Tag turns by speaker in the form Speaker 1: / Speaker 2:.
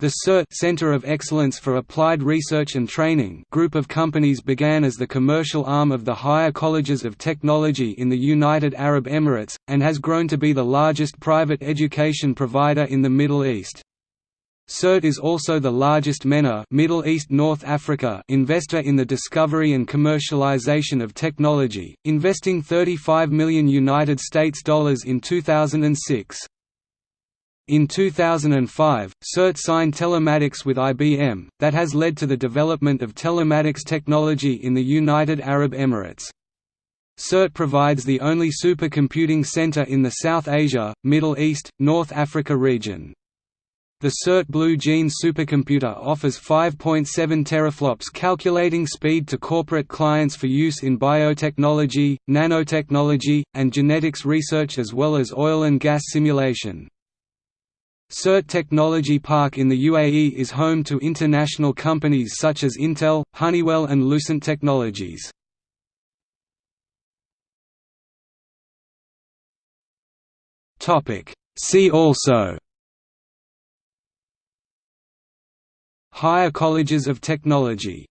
Speaker 1: The CERT Center of Excellence for Applied Research and Training group of companies began as the commercial arm of the higher colleges of technology in the United Arab Emirates, and has grown to be the largest private education provider in the Middle East. CERT is also the largest MENA Middle East North Africa investor in the discovery and commercialization of technology, investing 35 million United States dollars in 2006. In 2005, CERT signed telematics with IBM, that has led to the development of telematics technology in the United Arab Emirates. CERT provides the only supercomputing center in the South Asia, Middle East, North Africa region. The CERT Blue Gene supercomputer offers 5.7 teraflops calculating speed to corporate clients for use in biotechnology, nanotechnology, and genetics research as well as oil and gas simulation. CERT Technology Park in the UAE is home to international companies such as Intel, Honeywell and Lucent Technologies. See also Higher colleges of technology